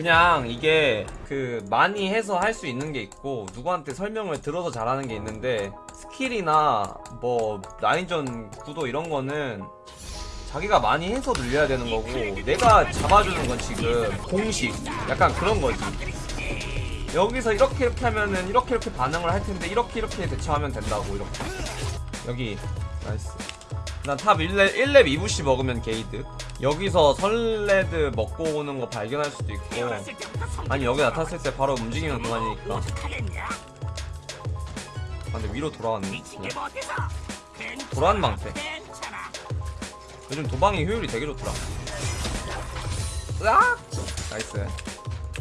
그냥 이게 그 많이 해서 할 수 있는 게 있고 누구한테 설명을 들어서 잘하는 게 있는데 skill이나 뭐 라인전 구도 이런 거는 자기가 많이 해서 늘려야 되는 거고 내가 잡아주는 건 지금 공식 약간 그런 거지. 여기서 이렇게 이렇게 하면은 이렇게 이렇게 반응을 할 텐데 이렇게 이렇게 대처하면 된다고 이렇게. 여기 나이스 난탑 1렙, 1렙 2bush 먹으면 개이득 여기서 설레드 먹고 오는 거 발견할 수도 있고. 아니 여기 나탔을 때 바로 움직이면 그만이니까. 아 근데 위로 돌아왔네. 돌아왔는 방패. 요즘 도방이 효율이 되게 좋더라. 으악! nice.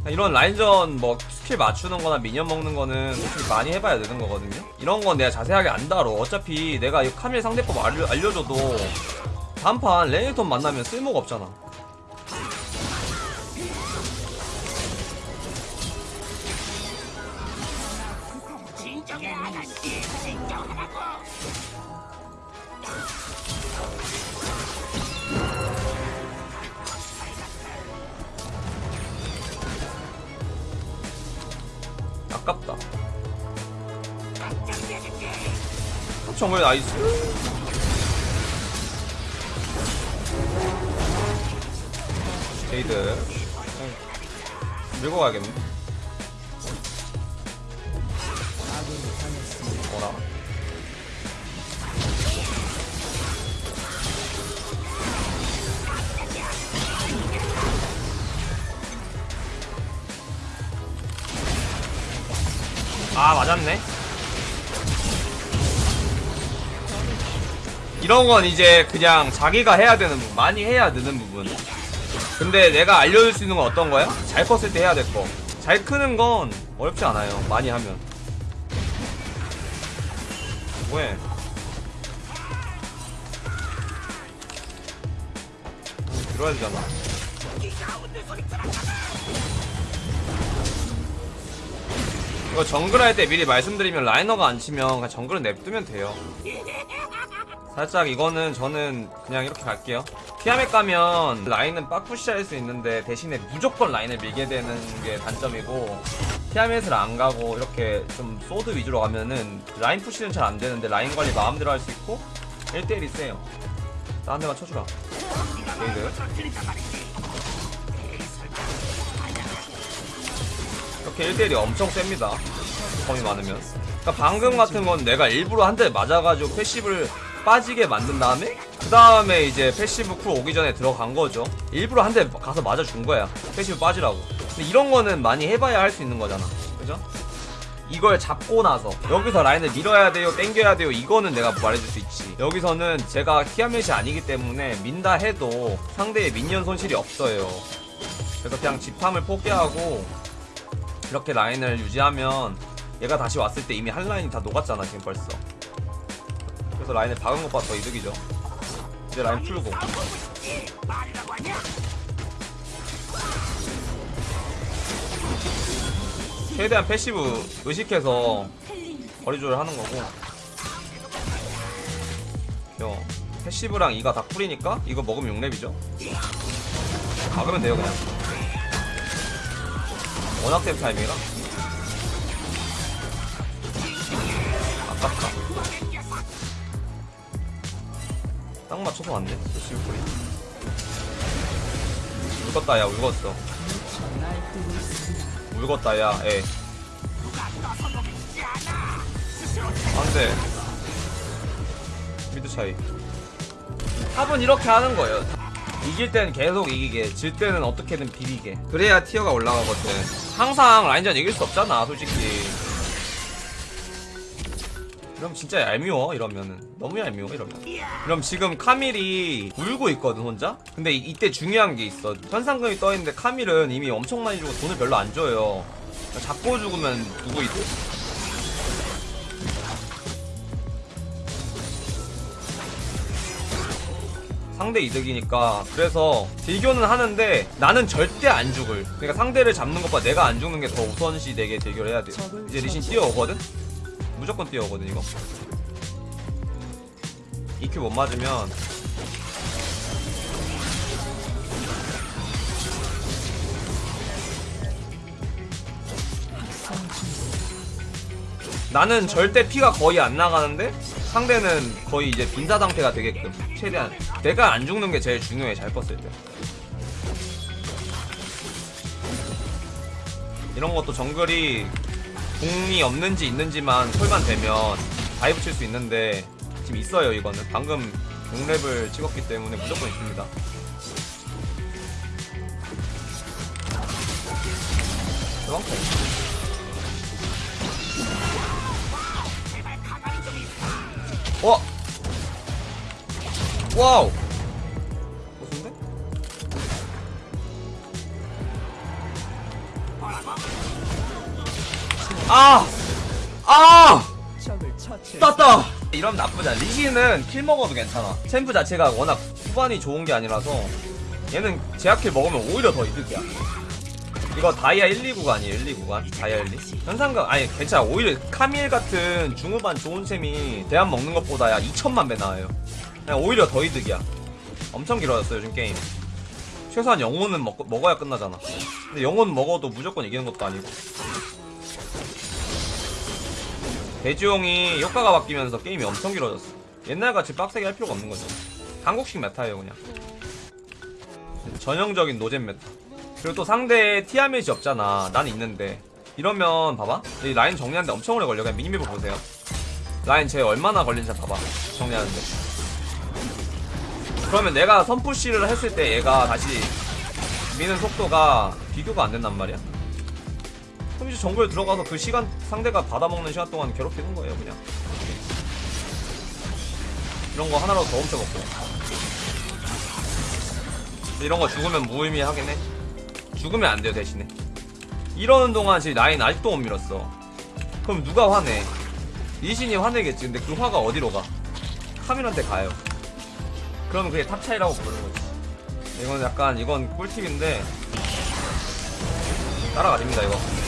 이런 라인전 뭐 스킬 맞추는 거나 minion 먹는 거는 솔직히 많이 해봐야 되는 거거든요. 이런 건 내가 자세하게 안 다뤄 어차피 내가 이 카밀 상대법 알려, 알려줘도 다음판 레이턴 만나면 쓸모가 없잖아. 아깝다 정말 나이스. 게이드. 밀고 가야겠네. 어라. 아 맞았네 이런 건 이제 그냥 자기가 해야 되는 부분 많이 해야 되는 부분. 근데 내가 알려줄 수 있는 건 어떤 거야? 잘 컸을 때 해야 될거잘 크는 건 어렵지 않아요 많이 하면. 왜? 들어야 되잖아. 이거 정글 할 때 미리 말씀드리면 laner가 안 치면 그냥 정글은 냅두면 돼요 살짝 이거는 저는 그냥 이렇게 갈게요. 티아멧 가면 라인은 빡push 할 수 있는데 대신에 무조건 라인을 밀게 되는 게 단점이고 티아멧을 안 가고 이렇게 좀 sword 위주로 가면은 라인 push는 잘 안 되는데 라인 관리 마음대로 할 수 있고 1대1이 세요. 나 한 대만 쳐주라. 개이득. 이렇게 1대1이 엄청 셉니다. 범이 많으면. 그러니까 방금 같은 건 내가 일부러 한 대 맞아가지고 passive를 빠지게 만든 다음에 그 다음에 이제 passive 쿨 오기 전에 들어간 거죠. 일부러 한 대 가서 맞아준 거야. passive 빠지라고. 근데 이런 거는 많이 해봐야 할 수 있는 거잖아. 그죠? 이걸 잡고 나서 여기서 라인을 밀어야 돼요 땡겨야 돼요. 이거는 내가 말해줄 수 있지. 여기서는 제가 티아멧이 아니기 때문에 민다 해도 상대의 minion 손실이 없어요. 그래서 그냥 집탐을 포기하고 이렇게 라인을 유지하면 얘가 다시 왔을 때 이미 한 라인이 다 녹았잖아 지금 벌써 그래서 라인을 박은 것보다 더 이득이죠. 이제 라인 풀고. 최대한 passive 의식해서 거리 조절 하는 거고. 요 패시브랑 이가 다 쿨이니까 이거 먹으면 6렙이죠. 박으면 돼요 그냥. 워낙 센 타이밍이라. 아깝다 딱 맞춰서 왔네 시우풀이 울겄다 야 울겄어. 울겄다 야애 안돼 미드 차이. 탑은 이렇게 하는 거예요. 이길 때는 계속 이기게 질 때는 어떻게든 비비게. 그래야 티어가 올라가거든. 항상 라인전 이길 수 없잖아 솔직히 그럼 진짜 얄미워 이러면은. 너무 얄미워 이러면. 그럼 지금 카밀이 울고 있거든 혼자? 근데 이, 때 중요한 게 있어. 현상금이 떠있는데 카밀은 이미 엄청 많이 주고 돈을 별로 안 줘요. 잡고 죽으면 누구 이득? 상대 이득이니까. 그래서 딜교는 하는데 나는 절대 안 죽을. 그러니까 상대를 잡는 것보다 내가 안 죽는 게 더 우선시 되게 딜교를 해야 돼 이제 리신 뛰어오거든? 무조건 뛰어오거든 이거. EQ 못 맞으면. 나는 절대 피가 거의 안 나가는데 상대는 거의 이제 빈사 상태가 되게끔 최대한. 내가 안 죽는 게 제일 중요해 잘 컸을 때. 이런 것도 정글이 궁이 없는지 있는지만 콜만 되면 dive 칠 수 있는데 지금 있어요 이거는 방금 6렙을 찍었기 때문에 무조건 있습니다 그만큼 와! 와우! 무슨데? 아! 아! 땄다! 이러면 나쁘지 않아. 리시는 kill 먹어도 괜찮아. 챔프 자체가 워낙 후반이 좋은 게 아니라서 얘는 제약킬 먹으면 오히려 더 이득이야. 이거 다이아 1, 2 구간이에요 1, 2 구간 다이아 1, 2 현상금 아니 괜찮아 오히려 카밀 같은 중후반 좋은 챔이 대한 먹는 것보다 야 2천만 배 나아요 그냥 오히려 더 이득이야 엄청 길어졌어요 요즘 게임 최소한 영혼은 먹, 먹어야 끝나잖아 근데 영혼 먹어도 무조건 이기는 것도 아니고 대지용이 효과가 바뀌면서 게임이 엄청 길어졌어 옛날같이 빡세게 할 필요가 없는 거죠 한국식 meta예요 그냥 전형적인 노잼 meta 그리고 또 상대 티아멧이 없잖아. 난 있는데. 이러면 봐봐. 이 라인 정리하는데 엄청 오래 걸려. 그냥 minimap을 보세요. 라인 제 얼마나 걸린지 봐봐. 정리하는데. 그러면 내가 선push를 했을 때 얘가 다시 미는 속도가 비교가 안 된단 말이야. 그럼 이제 정글 들어가서 그 시간 상대가 받아먹는 시간 동안 괴롭히는 거예요, 그냥. 이런 거 하나라도 더 훔쳐먹고. 이런 거 죽으면 무의미하긴 해. 죽으면 안 돼요 대신에. 이러는 동안 지금 라인 아직도 못 밀었어. 그럼 누가 화내? 리신이 화내겠지. 근데 그 화가 어디로 가? 카밀한테 가요. 그러면 그게 top 차이라고 부르는 거지. 이건 약간 이건 꿀팁인데 따라가집니다 이거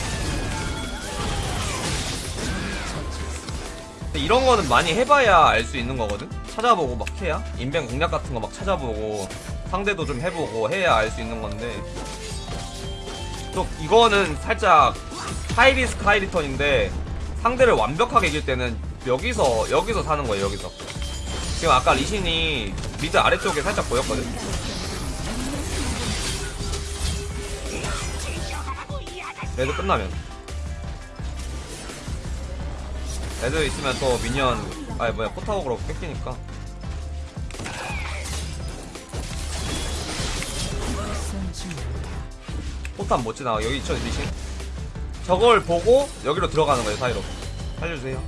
이런 거는 많이 해봐야 알 수 있는 거거든? 찾아보고 막 해야? 인벤 공략 같은 거 막 찾아보고 상대도 좀 해보고 해야 알 수 있는 건데. 또 이거는 살짝 하이리스크 하이리턴인데 상대를 완벽하게 이길 때는 여기서 여기서 사는 거예요 여기서. 지금 아까 리신이 미드 아래쪽에 살짝 보였거든? 레드 끝나면 레드 있으면 또 미니언 아니 뭐야 포타워그로 뺏기니까. 포탄 못 지나가 여기 있죠 리신? 저걸 보고 여기로 들어가는 거예요 사이로. 살려주세요.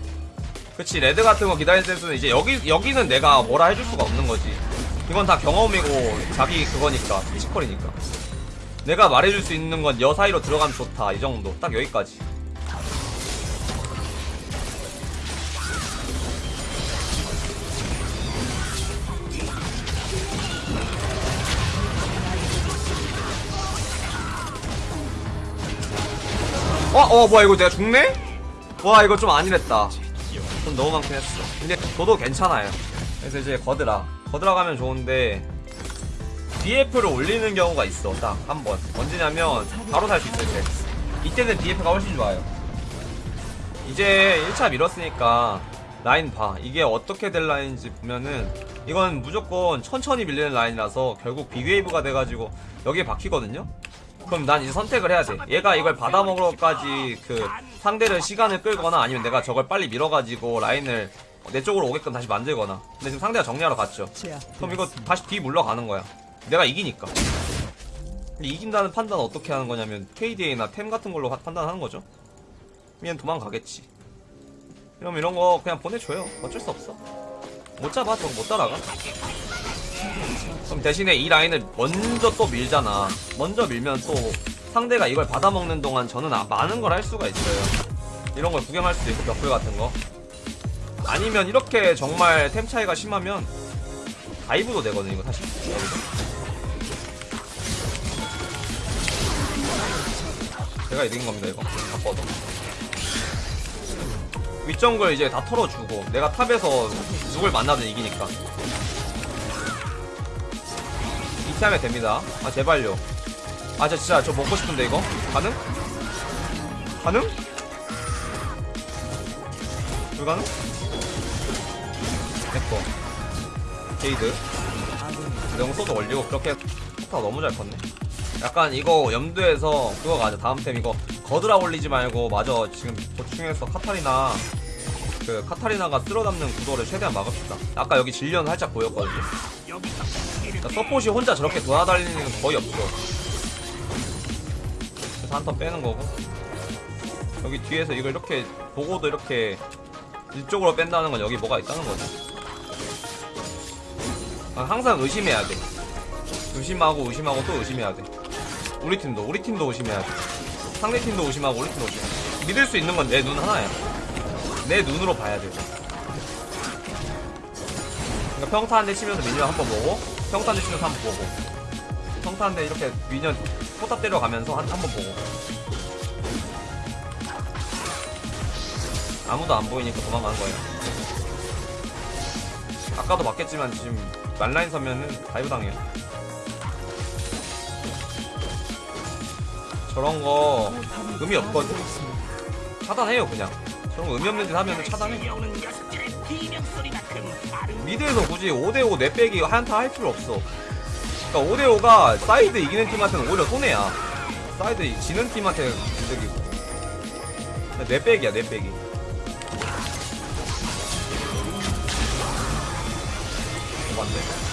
그치 레드 같은 거 기다릴 때는 이제 여기 여기는 내가 뭐라 해줄 수가 없는 거지. 이건 다 경험이고 자기 그거니까 피지컬이니까. 내가 말해줄 수 있는 건 여 사이로 들어가면 좋다 이 정도. 딱 여기까지 어, 어, 뭐야, 이거 내가 죽네? 와, 이거 좀 아니랬다. 좀 너무 많긴 했어. 근데 저도 괜찮아요. 그래서 이제 거드라. 거드라 가면 좋은데, DF를 올리는 경우가 있어, 딱, 한 번. 언제냐면, 바로 살 수 있어요, 이제. 이때는 DF가 훨씬 좋아요. 이제 1차 밀었으니까, 라인 봐. 이게 어떻게 될 라인인지 보면은, 이건 무조건 천천히 밀리는 라인이라서, 결국 빅웨이브가 돼가지고, 여기에 박히거든요? 그럼 난 이제 선택을 해야 돼. 얘가 이걸 받아먹으러까지 그 상대를 시간을 끌거나 아니면 내가 저걸 빨리 밀어가지고 라인을 내 쪽으로 오게끔 다시 만들거나. 근데 지금 상대가 정리하러 갔죠. 그럼 이거 다시 뒤 물러가는 거야. 내가 이기니까. 근데 이긴다는 판단은 어떻게 하는 거냐면 KDA나 템 같은 걸로 하- 판단하는 거죠. 얘는 도망가겠지. 그럼 이런 거 그냥 보내줘요. 어쩔 수 없어. 못 잡아. 저거 못 따라가. 그럼 대신에 이 라인을 먼저 또 밀잖아. 먼저 밀면 또 상대가 이걸 받아먹는 동안 저는 아- 많은 걸 할 수가 있어요. 이런 걸 구경할 수도 있고 벽돌 같은 거. 아니면 이렇게 정말 템 차이가 심하면 다이브도 되거든 이거 사실. 여기서. 제가 이긴 겁니다 이거. 바꿔도. 윗정글 이제 다 털어주고 내가 탑에서 누굴 만나든 이기니까. 이렇게 하면 됩니다. 아 제발요. 아 저 진짜 저 먹고 싶은데 이거 가능? 가능? 불가능? 됐고 게이드 명소도 올리고 그렇게 스타 너무 잘 컸네 약간 이거 염두에서 그거 가자 다음 템 이거 거드라 올리지 말고 마저 지금 보충해서 카타리나 그 카타리나가 쓸어담는 구도를 최대한 막읍시다 아까 여기 질리언 살짝 보였거든요 그러니까 서폿이 혼자 저렇게 돌아다니는 건 거의 없어. 그래서 한 턴 빼는 거고. 여기 뒤에서 이걸 이렇게 보고도 이렇게 이쪽으로 뺀다는 건 여기 뭐가 있다는 거지? 아, 항상 의심해야 돼. 의심하고 의심하고 또 의심해야 돼. 우리 팀도 우리 팀도 의심해야 돼. 상대 팀도 의심하고 우리 팀도 의심해야 돼. 믿을 수 있는 건 내 눈 하나야. 내 눈으로 봐야 돼. 그러니까 평타 한 대 치면서 minion 한번 보고 평타 한대 치면서 한번 보고. 평타 한대 이렇게 minion 포탑 때려가면서 한 한번 보고. 아무도 안 보이니까 도망가는 거예요. 아까도 맞겠지만 지금 만라인 서면은 dive 당해요. 저런 거 의미 없거든 차단해요 그냥. 저런 거 의미 없는 짓 하면 차단해 mid에서 굳이 5대5 내빼기 한타 할 필요 없어. 그러니까 5대5가 사이드 이기는 팀한테는 오히려 손해야. 사이드 지는 팀한테 이득이고. 내빼기야 내빼기. 맞네.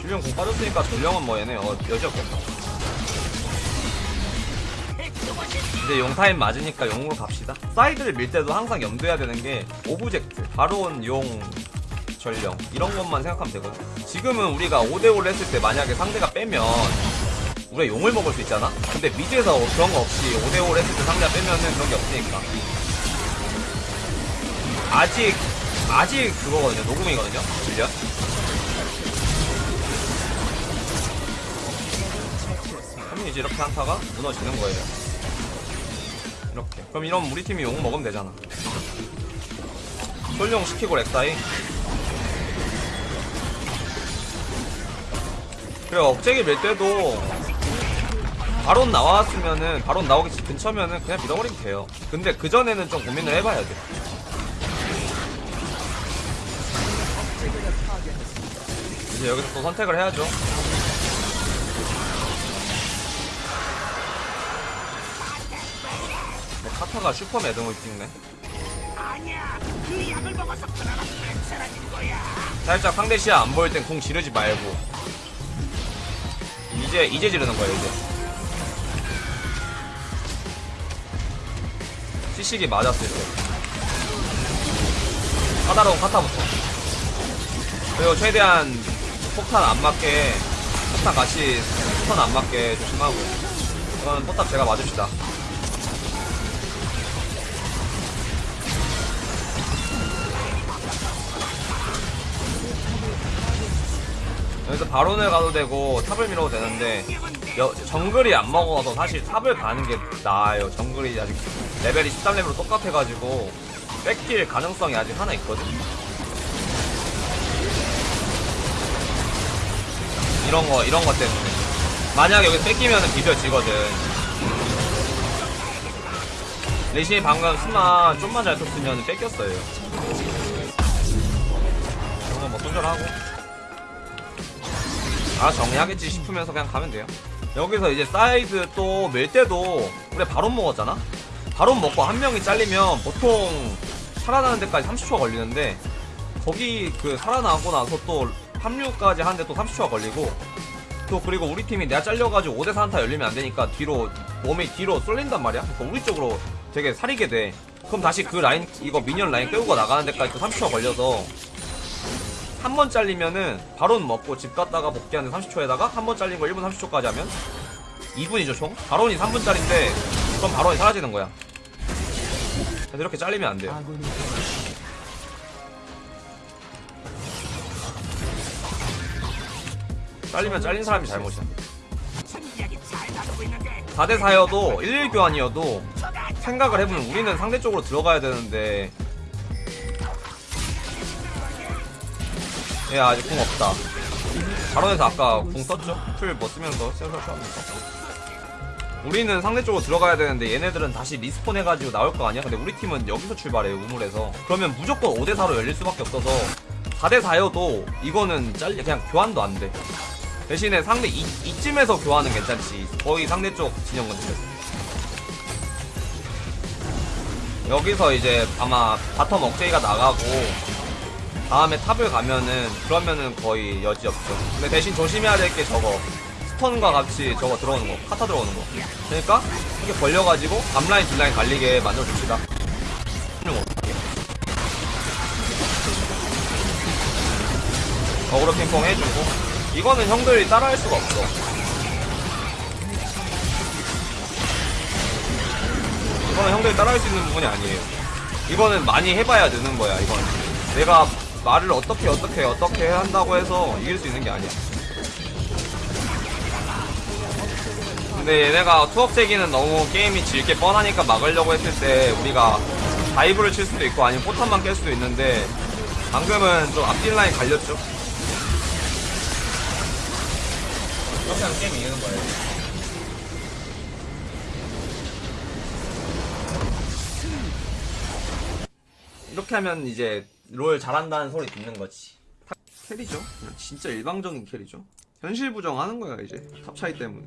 질리언 궁 빠졌으니까 전령은 뭐 얘네 어, 여지 없겠다 이제 용 타임 맞으니까 용으로 갑시다. 사이드를 밀 때도 항상 염두해야 되는 게 object 바론 용 전령 이런 것만 생각하면 되거든. 지금은 우리가 5대5를 했을 때 만약에 상대가 빼면 우리가 용을 먹을 수 있잖아? 근데 mid에서 그런 거 없이 5대5를 했을 때 상대가 빼면은 그런 게 없으니까. 아직 아직 그거거든요. 녹음이거든요. 질련 그러면 이제 이렇게 한타가 무너지는 거예요 이렇게. 그럼 이러면 우리 팀이 용 먹으면 되잖아. 솔용 시키고 렉사이. 그래 억제기 밀 때도 바론 나왔으면은 바론 나오기 근처면은 그냥 밀어버리면 돼요. 근데 그전에는 좀 고민을 해봐야 돼. 이제 여기서 또 선택을 해야죠 카타가 슈퍼 매듭을 찍네. 살짝 상대 시야 안 보일 땐 공 지르지 말고. 이제 이제 지르는 거예요 이제. 시식이 맞았을 때. 까다로운 카타부터. 그리고 최대한 폭탄 안 맞게 폭탄 같이 폭탄 안 맞게 조심하고. 그건 포탑 제가 맞읍시다 여기서 바론을 가도 되고 탑을 밀어도 되는데 여- 정글이 안 먹어서 사실 탑을 가는 게 나아요. 정글이 아직 레벨이 13레벨로 똑같아가지고 뺏길 가능성이 아직 하나 있거든 이런 거 이런 것 때문에. 만약 여기 뺏기면은 비벼지거든. 레신이 방금 스마 좀만 잘 쳤으면 뺏겼어요. 이런 거뭐 손절하고 아 정리하겠지 싶으면서 그냥 가면 돼요. 여기서 이제 사이드 또 밀 때도 우리 바론 먹었잖아? 바론 먹고 한 명이 잘리면 보통 살아나는 데까지 30초가 걸리는데 거기 그 살아나고 나서 또 합류까지 하는데 또 30초가 걸리고 또 그리고 우리 팀이 내가 잘려가지고 5대4 한타 열리면 안 되니까 뒤로 몸이 뒤로 쏠린단 말이야? 그러니까 우리 쪽으로 되게 사리게 돼. 그럼 다시 그 라인 이거 minion 라인 끌고 나가는 데까지 또 30초가 걸려서 한 번 잘리면은 바로 먹고 집 갔다가 복귀하는 30초에다가 한 번 잘린 거 1분 30초까지 하면 2분이죠 총? 바론이 3분짜리인데 그럼 바론이 사라지는 거야. 그래서 이렇게 잘리면 안 돼요. 잘리면 잘린 사람이 잘못이야. 4대4여도 1 1 교환이어도 생각을 해보면 우리는 상대 쪽으로 들어가야 되는데 얘 아직 궁 없다. 바론에서 아까 궁 썼죠? 풀뭐 쓰면서 센서 쏘면서 우리는 상대 쪽으로 들어가야 되는데 얘네들은 다시 respawn 해가지고 나올 거 아니야? 근데 우리 팀은 여기서 출발해요 우물에서. 그러면 무조건 5대4로 열릴 수밖에 없어서 4대4여도 이거는 잘려 그냥 교환도 안돼. 대신에 상대 이, 이쯤에서 교환은 괜찮지. 거의 상대 쪽 진영 근처에서. 여기서 이제 아마 bottom 억제기가 나가고 다음에 top을 가면은 그러면은 거의 여지 없죠. 근데 대신 조심해야 될 게 저거. stun과 같이 저거 들어오는 거. 카타 들어오는 거. 그러니까 이렇게 벌려가지고 앞라인 뒷라인 갈리게 만들어줍시다. 어그로 핑퐁 해주고. 이거는 형들이 따라할 수가 없어. 이거는 형들이 따라할 수 있는 부분이 아니에요. 이거는 많이 해봐야 느는 거야 이건 내가 말을 어떻게 어떻게 어떻게 한다고 해서 이길 수 있는 게 아니야 근데 얘네가 투억제기는 너무 게임이 질게 뻔하니까 막으려고 했을 때 우리가 다이브를 칠 수도 있고 아니면 포탄만 깰 수도 있는데 방금은 좀 앞뒤 라인 갈렸죠 이렇게 하면 게임 이기는 거예요. 이렇게 하면 이제 롤 잘한다는 소리 듣는 거지. carry죠. 진짜 일방적인 carry죠. 현실 부정하는 거야 이제 top 차이 때문에.